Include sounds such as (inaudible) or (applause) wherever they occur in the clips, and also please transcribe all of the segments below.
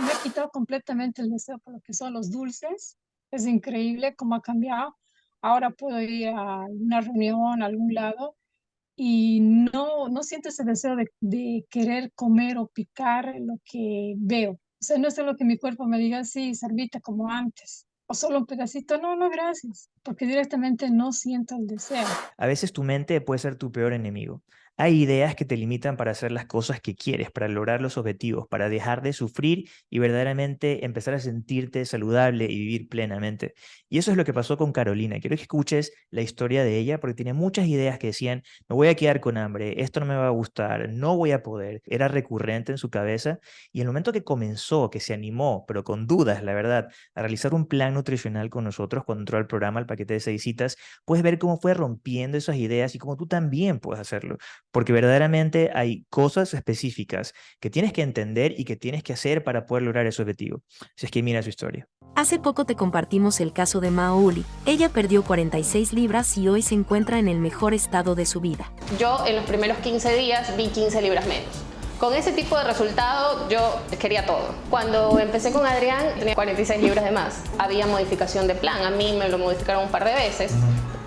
se me ha quitado completamente el deseo por lo que son los dulces. Es increíble cómo ha cambiado. Ahora puedo ir a una reunión, a algún lado, y no, no siento ese deseo de, de querer comer o picar lo que veo. O sea, no es lo que mi cuerpo me diga, sí, servita como antes o solo un pedacito, no, no, gracias, porque directamente no siento el deseo. A veces tu mente puede ser tu peor enemigo. Hay ideas que te limitan para hacer las cosas que quieres, para lograr los objetivos, para dejar de sufrir y verdaderamente empezar a sentirte saludable y vivir plenamente. Y eso es lo que pasó con Carolina. Quiero que escuches la historia de ella porque tiene muchas ideas que decían, me voy a quedar con hambre, esto no me va a gustar, no voy a poder. Era recurrente en su cabeza y el momento que comenzó, que se animó, pero con dudas, la verdad, a realizar un plan nutricional con nosotros cuando entró al programa, el paquete de seis citas, puedes ver cómo fue rompiendo esas ideas y cómo tú también puedes hacerlo porque verdaderamente hay cosas específicas que tienes que entender y que tienes que hacer para poder lograr ese objetivo. Si es que mira su historia. Hace poco te compartimos el caso de Maoli. Ella perdió 46 libras y hoy se encuentra en el mejor estado de su vida. Yo en los primeros 15 días vi 15 libras menos. Con ese tipo de resultado yo quería todo. Cuando empecé con Adrián tenía 46 libras de más. Había modificación de plan, a mí me lo modificaron un par de veces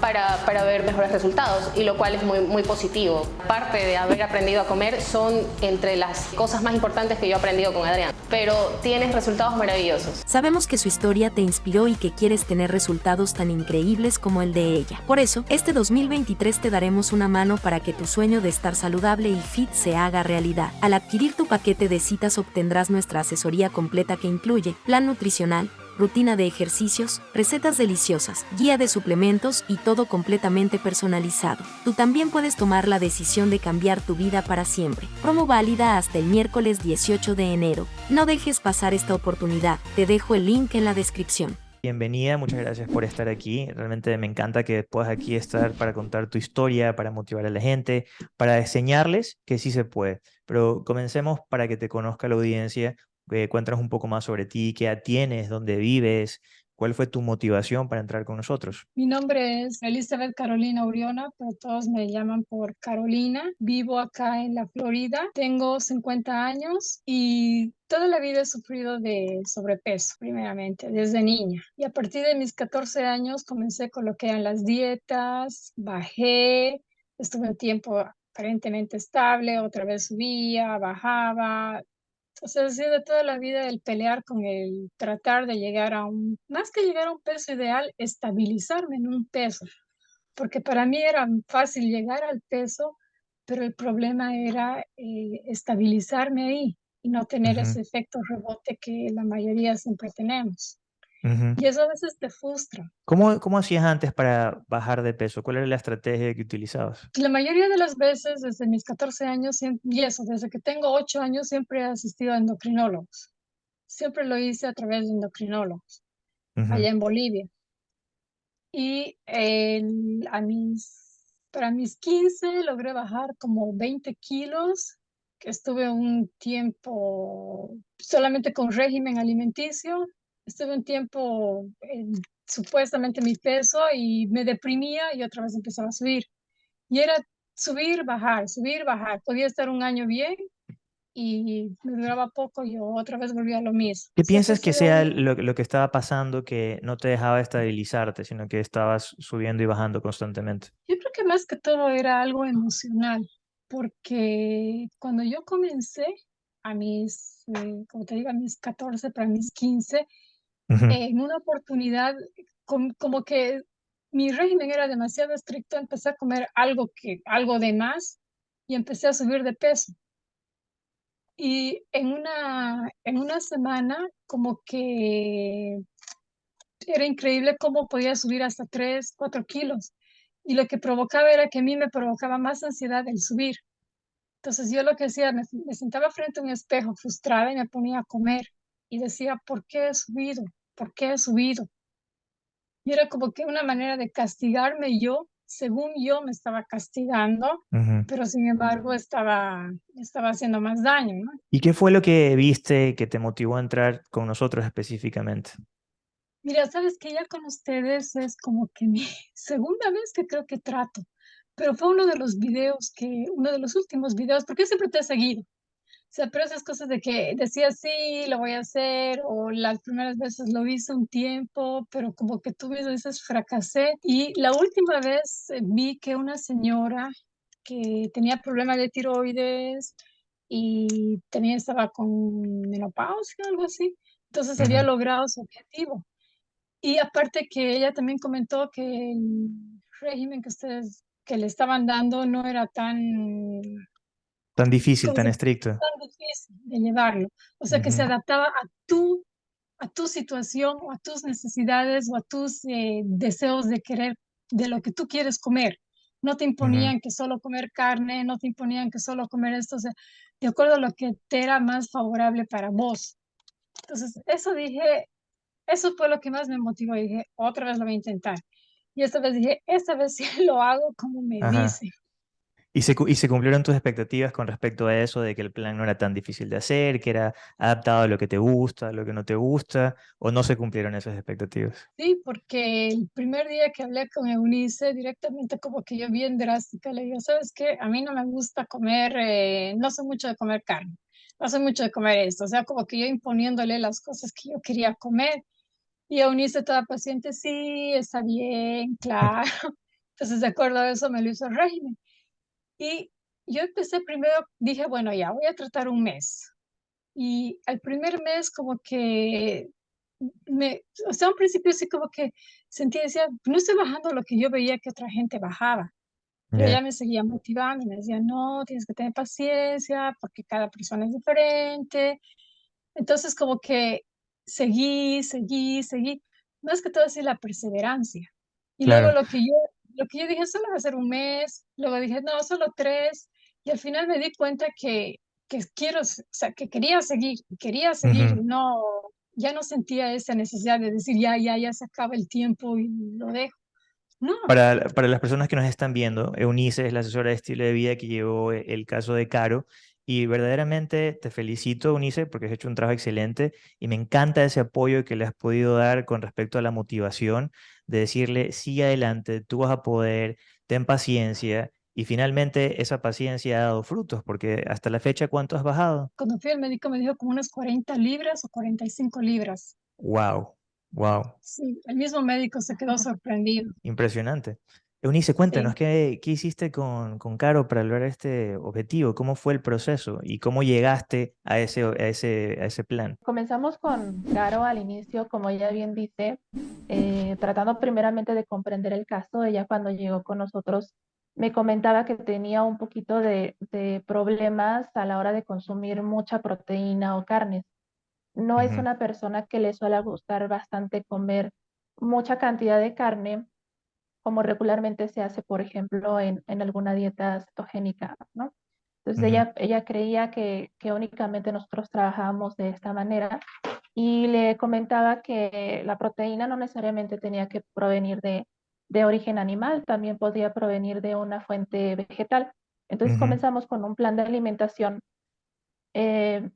para, para, ver mejores resultados y lo cual es muy, muy positivo. Parte de haber aprendido a comer son entre las cosas más importantes que yo he aprendido con Adrián, pero tienes resultados maravillosos. Sabemos que su historia te inspiró y que quieres tener resultados tan increíbles como el de ella. Por eso, este 2023 te daremos una mano para que tu sueño de estar saludable y fit se haga realidad. Al adquirir tu paquete de citas obtendrás nuestra asesoría completa que incluye plan nutricional, rutina de ejercicios, recetas deliciosas, guía de suplementos y todo completamente personalizado. Tú también puedes tomar la decisión de cambiar tu vida para siempre. Promo válida hasta el miércoles 18 de enero. No dejes pasar esta oportunidad. Te dejo el link en la descripción. Bienvenida, muchas gracias por estar aquí. Realmente me encanta que puedas aquí estar para contar tu historia, para motivar a la gente, para enseñarles que sí se puede. Pero comencemos para que te conozca la audiencia eh, cuéntanos un poco más sobre ti, qué tienes, dónde vives, cuál fue tu motivación para entrar con nosotros. Mi nombre es Elizabeth Carolina Uriona, pero todos me llaman por Carolina. Vivo acá en la Florida, tengo 50 años y toda la vida he sufrido de sobrepeso, primeramente, desde niña. Y a partir de mis 14 años comencé con lo que eran las dietas, bajé, estuve un tiempo aparentemente estable, otra vez subía, bajaba, o sea, ha sido toda la vida el pelear con el tratar de llegar a un, más que llegar a un peso ideal, estabilizarme en un peso. Porque para mí era fácil llegar al peso, pero el problema era eh, estabilizarme ahí y no tener ese efecto rebote que la mayoría siempre tenemos. Y eso a veces te frustra. ¿Cómo, ¿Cómo hacías antes para bajar de peso? ¿Cuál era la estrategia que utilizabas? La mayoría de las veces, desde mis 14 años, y eso, desde que tengo 8 años, siempre he asistido a endocrinólogos. Siempre lo hice a través de endocrinólogos, allá en Bolivia. Y a mis, para mis 15 logré bajar como 20 kilos, que estuve un tiempo solamente con régimen alimenticio estuve un tiempo en supuestamente mi peso y me deprimía y otra vez empezaba a subir. Y era subir, bajar, subir, bajar. Podía estar un año bien y me duraba poco y yo otra vez volvía a lo mismo. ¿Qué piensas que sea lo, lo, que estaba pasando que no te dejaba estabilizarte, sino que estabas subiendo y bajando constantemente? Yo creo que más que todo era algo emocional, porque cuando yo comencé a mis, eh, como te digo, a mis 14, para mis 15, en una oportunidad, como que mi régimen era demasiado estricto, empecé a comer algo, que, algo de más y empecé a subir de peso. Y en una, en una semana, como que era increíble cómo podía subir hasta 3, 4 kilos. Y lo que provocaba era que a mí me provocaba más ansiedad el subir. Entonces yo lo que hacía, me, me sentaba frente a un espejo frustrada y me ponía a comer. Y decía, ¿por qué he subido? ¿Por qué he subido? Y era como que una manera de castigarme yo, según yo me estaba castigando, pero sin embargo estaba, estaba haciendo más daño. ¿no? ¿Y qué fue lo que viste que te motivó a entrar con nosotros específicamente? Mira, sabes que ya con ustedes es como que mi (laughs) segunda vez que creo que trato, pero fue uno de los videos que, uno de los últimos videos, porque siempre te he seguido, sea, pero esas cosas de que decía sí, lo voy a hacer, o las primeras veces lo hice un tiempo, pero como que tú mismo dices fracasé. Y la última vez eh, vi que una señora que tenía problemas de tiroides y tenía, estaba con menopausia o algo así, entonces había logrado su objetivo. Y aparte que ella también comentó que el régimen que ustedes que le estaban dando no era tan Tan difícil, tan estricto. Tan difícil de llevarlo. O sea, que se adaptaba a tu, a tu situación o a tus necesidades o a tus eh, deseos de querer, de lo que tú quieres comer. No te imponían que solo comer carne, no te imponían que solo comer esto, o sea, de acuerdo a lo que te era más favorable para vos. Entonces, eso dije, eso fue lo que más me motivó. dije, otra vez lo voy a intentar. Y esta vez dije, esta vez (laughs) sí lo hago como me dice. ¿Y se, ¿Y se cumplieron tus expectativas con respecto a eso, de que el plan no era tan difícil de hacer, que era adaptado a lo que te gusta, a lo que no te gusta, o no se cumplieron esas expectativas? Sí, porque el primer día que hablé con Eunice, directamente como que yo bien drástica, le digo, ¿sabes qué? A mí no me gusta comer, eh, no sé mucho de comer carne, no sé mucho de comer esto, o sea, como que yo imponiéndole las cosas que yo quería comer. Y Eunice toda paciente, sí, está bien, (laughs) claro. Entonces, de acuerdo a eso, me lo hizo el régimen. Y yo empecé primero, dije, bueno, ya voy a tratar un mes. Y al primer mes como que me, o sea, al principio sí como que sentía, decía, no estoy bajando lo que yo veía que otra gente bajaba. Pero ella me seguía motivando, me decía, no, tienes que tener paciencia porque cada persona es diferente. Entonces como que seguí, seguí, seguí. Más que todo así la perseverancia. Y luego lo que yo lo que yo dije, solo va a ser un mes, luego dije, no, solo tres, y al final me di cuenta que, que quiero, o sea, que quería seguir, quería seguir, no, ya no sentía esa necesidad de decir, ya, ya, ya se acaba el tiempo y lo dejo. No. Para, para las personas que nos están viendo, Eunice es la asesora de estilo de vida que llevó el caso de Caro y verdaderamente te felicito, Unice, porque has hecho un trabajo excelente y me encanta ese apoyo que le has podido dar con respecto a la motivación de decirle, sigue adelante, tú vas a poder, ten paciencia. Y finalmente esa paciencia ha dado frutos, porque hasta la fecha, ¿cuánto has bajado? Cuando fui al médico me dijo como unas 40 libras o 45 libras. Wow, wow. Sí, el mismo médico se quedó sorprendido. Impresionante. Eunice, cuéntanos, ¿qué, ¿qué, hiciste con, con, Caro para lograr este objetivo? ¿Cómo fue el proceso y cómo llegaste a ese, a ese, a ese plan? Comenzamos con Caro al inicio, como ella bien dice, eh, tratando primeramente de comprender el caso. Ella cuando llegó con nosotros me comentaba que tenía un poquito de, de problemas a la hora de consumir mucha proteína o carnes. No es una persona que le suele gustar bastante comer mucha cantidad de carne como regularmente se hace, por ejemplo, en, en alguna dieta cetogénica, ¿no? Entonces ella, ella creía que, que únicamente nosotros trabajábamos de esta manera y le comentaba que la proteína no necesariamente tenía que provenir de, de origen animal, también podía provenir de una fuente vegetal. Entonces comenzamos con un plan de alimentación eh,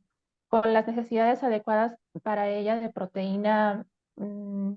con las necesidades adecuadas para ella de proteína mm,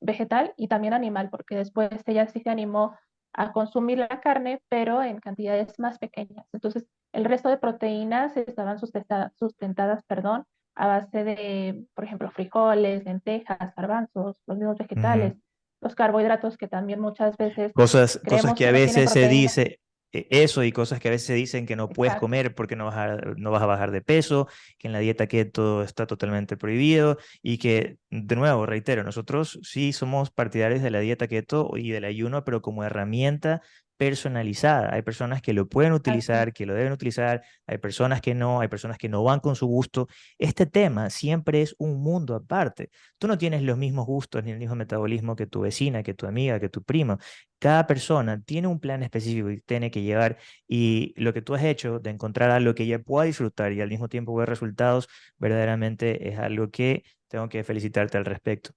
vegetal y también animal, porque después ella sí se animó a consumir la carne, pero en cantidades más pequeñas. Entonces, el resto de proteínas estaban sustentadas, sustentadas perdón, a base de, por ejemplo, frijoles, lentejas, garbanzos, los mismos vegetales, los carbohidratos que también muchas veces... Cosas, cosas que, a veces se dice, eso y cosas que a veces se dicen que no puedes comer porque no vas, a, no vas a bajar de peso, que en la dieta keto está totalmente prohibido y que, de nuevo, reitero, nosotros sí somos partidarios de la dieta keto y del ayuno, pero como herramienta personalizada. Hay personas que lo pueden utilizar, que lo deben utilizar, hay personas que no, hay personas que no van con su gusto. Este tema siempre es un mundo aparte. Tú no tienes los mismos gustos ni el mismo metabolismo que tu vecina, que tu amiga, que tu prima. Cada persona tiene un plan específico y tiene que llevar y lo que tú has hecho de encontrar algo que ella pueda disfrutar y al mismo tiempo ver resultados, verdaderamente es algo que tengo que felicitarte al respecto.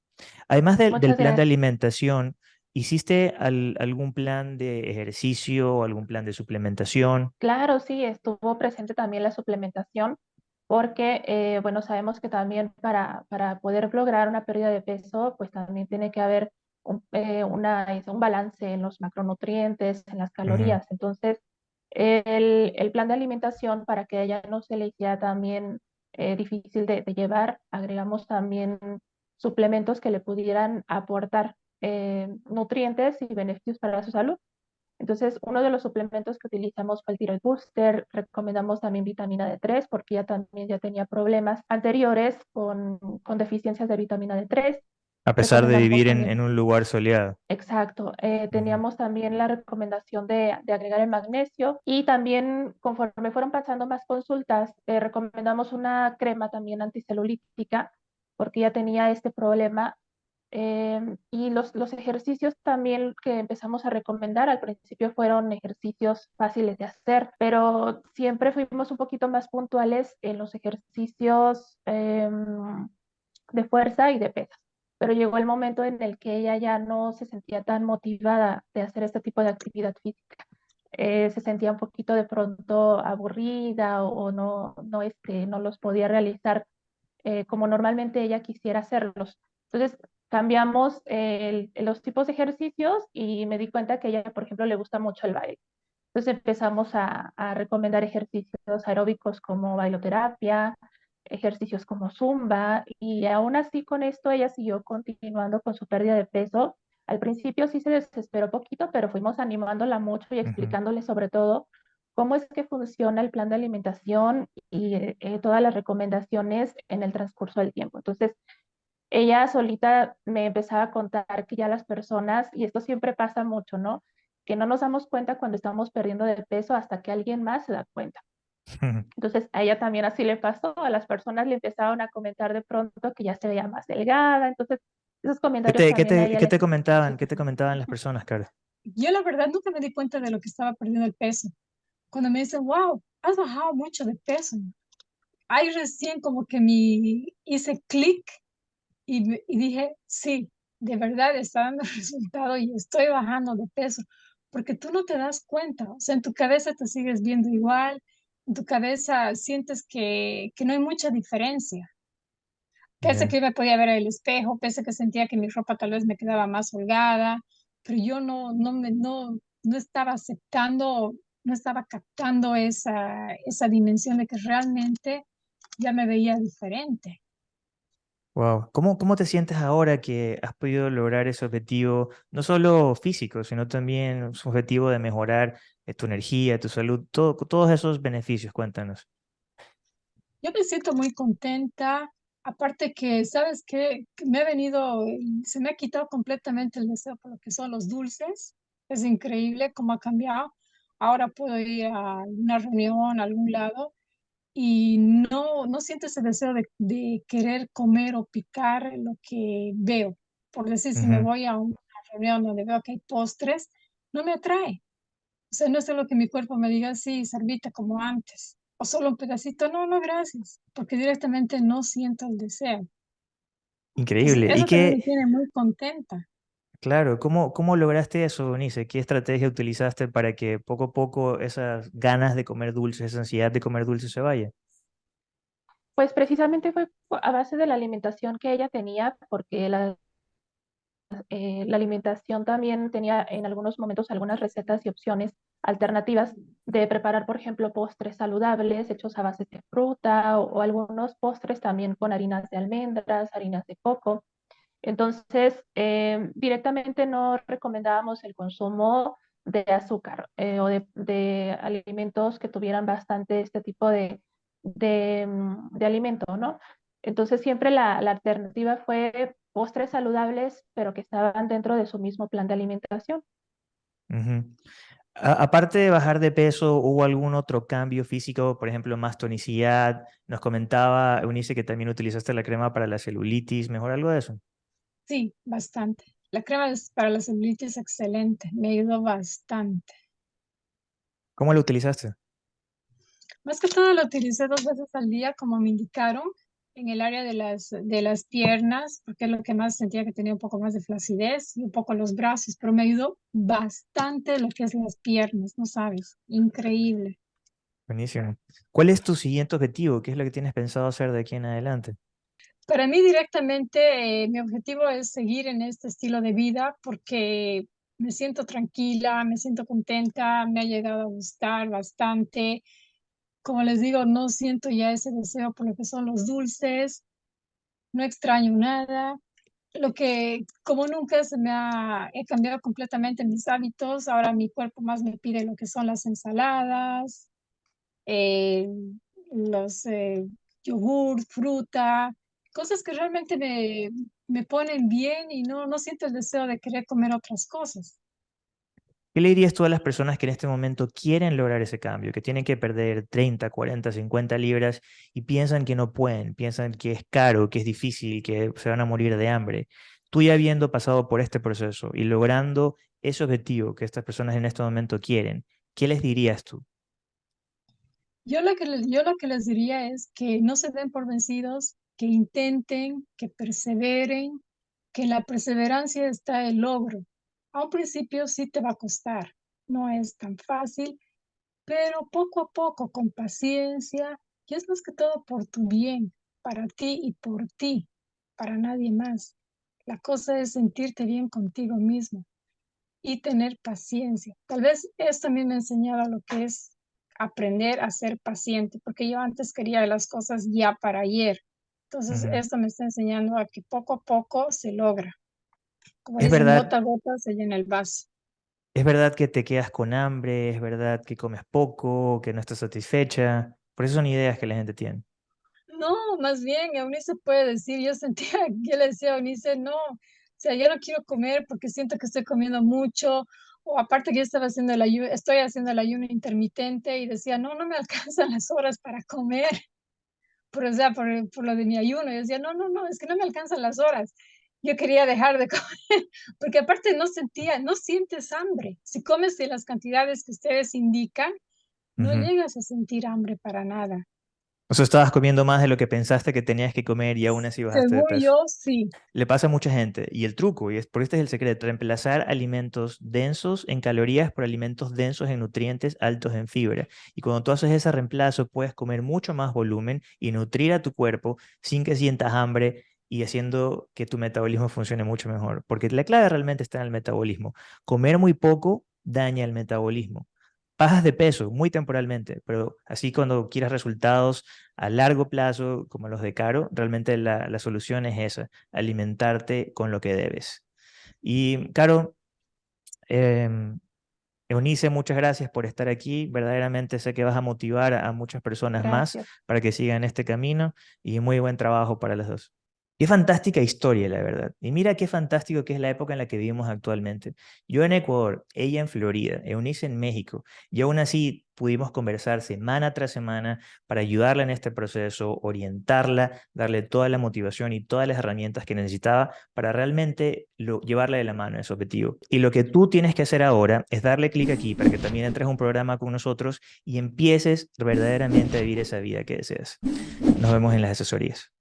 Además del, del plan de alimentación, ¿Hiciste algún plan de ejercicio o algún plan de suplementación? Claro, sí, estuvo presente también la suplementación porque, eh, bueno, sabemos que también para, para poder lograr una pérdida de peso, pues también tiene que haber un, eh, una, un balance en los macronutrientes, en las calorías. Entonces, El, el, plan de alimentación, para que ella no se le hiciera también eh, difícil de, de, llevar, agregamos también suplementos que le pudieran aportar eh, nutrientes y beneficios para su salud. Entonces, uno de los suplementos que utilizamos fue el Thyroid Booster, recomendamos también vitamina D3 porque ella también ya tenía problemas anteriores con, con deficiencias de vitamina D3. A pesar de vivir en, en, un lugar soleado. Exacto. Eh, teníamos también la recomendación de, de, agregar el magnesio y también conforme fueron pasando más consultas, eh, recomendamos una crema también anticelulítica porque ella tenía este problema. Eh, y los, los ejercicios también que empezamos a recomendar al principio fueron ejercicios fáciles de hacer, pero siempre fuimos un poquito más puntuales en los ejercicios em, de fuerza y de pesas pero llegó el momento en el que ella ya no se sentía tan motivada de hacer este tipo de actividad física. Eh, se sentía un poquito de pronto aburrida o, o no, no, este, no los podía realizar eh, como normalmente ella quisiera hacerlos. Entonces cambiamos el, los tipos de ejercicios y me di cuenta que a ella, por ejemplo, le gusta mucho el baile. Entonces empezamos a, a recomendar ejercicios aeróbicos como bailoterapia, ejercicios como zumba y aún así con esto ella siguió continuando con su pérdida de peso. Al principio sí se desesperó poquito, pero fuimos animándola mucho y explicándole uh -huh. sobre todo cómo es que funciona el plan de alimentación y eh, todas las recomendaciones en el transcurso del tiempo. Entonces, ella solita me empezaba a contar que ya las personas, y esto siempre pasa mucho, ¿no? Que no nos damos cuenta cuando estamos perdiendo de peso hasta que alguien más se da cuenta. (laughs) Entonces a ella también así le pasó, a las personas le empezaron a comentar de pronto que ya se veía más delgada, entonces esos comentarios... ¿Qué te, ¿qué te, ¿qué te comentaban? ¿Qué te comentaban las personas, Carlos? Yo la verdad nunca me di cuenta de lo que estaba perdiendo el peso. Cuando me dicen, wow, has bajado mucho de peso. Ahí recién como que mi hice clic y, y dije, sí, de verdad está dando (laughs) resultado y estoy bajando de peso. Porque tú no te das cuenta, o sea, en tu cabeza te sigues viendo igual, en tu cabeza sientes que, que no hay mucha diferencia. Pese que me podía ver el espejo, pese que sentía que mi ropa tal vez me quedaba más holgada, pero yo no, no, me, no, no estaba aceptando, no estaba captando esa, esa dimensión de que realmente ya me veía diferente. Wow. ¿Cómo, ¿Cómo te sientes ahora que has podido lograr ese objetivo, no solo físico, sino también su objetivo de mejorar eh, tu energía, tu salud, todo, todos esos beneficios? Cuéntanos. Yo me siento muy contenta, aparte que, ¿sabes qué? Me ha venido, se me ha quitado completamente el deseo por lo que son los dulces. Es increíble cómo ha cambiado. Ahora puedo ir a una reunión, a algún lado, y no, no siento ese deseo de, de, querer comer o picar lo que veo. Por decir, uh -huh. si me voy a una reunión donde veo que hay postres, no me atrae. O sea, no es lo que mi cuerpo me diga, sí, servita como antes. O solo un pedacito, no, no, gracias. Porque directamente no siento el deseo. Increíble. Eso, eso y que me tiene muy contenta. Claro, ¿cómo, cómo lograste eso, Bonice? ¿Qué estrategia utilizaste para que poco a poco esas ganas de comer dulces, esa ansiedad de comer dulces se vaya? Pues precisamente fue a base de la alimentación que ella tenía, porque la, eh, la alimentación también tenía en algunos momentos algunas recetas y opciones alternativas de preparar, por ejemplo, postres saludables hechos a base de fruta o algunos postres también con harinas de almendras, harinas de coco. Entonces, eh, directamente no recomendábamos el consumo de azúcar eh, o de, alimentos que tuvieran bastante este tipo de, de, mm, alimento, ¿no? Entonces, siempre la, alternativa fue postres saludables, pero que estaban dentro de su mismo plan de alimentación. Aparte de bajar de peso, ¿hubo algún otro cambio físico? Por ejemplo, más tonicidad. Nos comentaba Eunice que también utilizaste la crema para la celulitis. ¿Mejor algo de eso? Sí, bastante. La crema para la celulitis es excelente, me ayudó bastante. ¿Cómo la utilizaste? Más que todo la utilicé dos veces al día, como me indicaron, en el área de las, de las piernas, porque es lo que más sentía que tenía un poco más de flacidez y un poco los brazos, pero me ayudó bastante lo que es las piernas, no sabes, increíble. Buenísimo. ¿Cuál es tu siguiente objetivo? ¿Qué es lo que tienes pensado hacer de aquí en adelante? Para mí directamente eh, mi objetivo es seguir en este estilo de vida porque me siento tranquila, me siento contenta, me ha llegado a gustar bastante. Como les digo, no siento ya ese deseo por lo que son los dulces, no extraño nada. Lo que, como nunca se me ha, he cambiado completamente mis hábitos, ahora mi cuerpo más me pide lo que son las ensaladas, eh, los eh, yogur, fruta, cosas que realmente me, me ponen bien y no, no siento el deseo de querer comer otras cosas. ¿Qué le dirías tú a las personas que en este momento quieren lograr ese cambio, que tienen que perder 30, 40, 50 libras y piensan que no pueden, piensan que es caro, que es difícil, que se van a morir de hambre? Tú ya habiendo pasado por este proceso y logrando ese objetivo que estas personas en este momento quieren, ¿qué les dirías tú? Yo lo que, yo lo que les diría es que no se den por vencidos, que intenten, que perseveren, que la perseverancia está el logro. A un principio sí te va a costar, no es tan fácil, pero poco a poco, con paciencia, y es más que todo por tu bien, para ti y por ti, para nadie más. La cosa es sentirte bien contigo mismo y tener paciencia. Tal vez esto también me ha enseñado lo que es aprender a ser paciente, porque yo antes quería las cosas ya para ayer. Entonces, esto me está enseñando a que poco a poco se logra. Como es verdad, gota a gota se llena el vaso. Es verdad que te quedas con hambre, es verdad que comes poco, que no estás satisfecha. Por eso son ideas que la gente tiene. No, más bien, Eunice puede decir, yo sentía, (laughs) yo le decía a Eunice, no, o sea, yo no quiero comer porque siento que estoy comiendo mucho, o aparte que yo estaba haciendo el ayuno, estoy haciendo el ayuno intermitente y decía, no, no me (laughs) alcanzan las horas para comer por, o sea, por, por, lo de mi ayuno. Yo decía, no, no, no, es que no me alcanzan las horas. Yo quería dejar de (laughs) comer, porque aparte no sentía, no sientes hambre. Si comes de las cantidades que ustedes indican, no llegas a sentir hambre para nada. O sea, estabas comiendo más de lo que pensaste que tenías que comer y aún así bajaste de peso. yo, sí. Le pasa a mucha gente. Y el truco, y es por este es el secreto, reemplazar alimentos densos en calorías por alimentos densos en nutrientes altos en fibra. Y cuando tú haces ese reemplazo, puedes comer mucho más volumen y nutrir a tu cuerpo sin que sientas hambre y haciendo que tu metabolismo funcione mucho mejor. Porque la clave realmente está en el metabolismo. Comer muy poco daña el metabolismo bajas de peso muy temporalmente, pero así cuando quieras resultados a largo plazo, como los de Caro, realmente la, solución es esa, alimentarte con lo que debes. Y Caro, eh, Eunice, muchas gracias por estar aquí. Verdaderamente sé que vas a motivar a muchas personas más para que sigan este camino y muy buen trabajo para las dos. Qué fantástica historia, la verdad. Y mira qué fantástico que es la época en la que vivimos actualmente. Yo en Ecuador, ella en Florida, Eunice en México, y aún así pudimos conversar semana tras semana para ayudarla en este proceso, orientarla, darle toda la motivación y todas las herramientas que necesitaba para realmente lo, llevarla de la mano a ese objetivo. Y lo que tú tienes que hacer ahora es darle clic aquí para que también entres a un programa con nosotros y empieces verdaderamente a vivir esa vida que deseas. Nos vemos en las asesorías.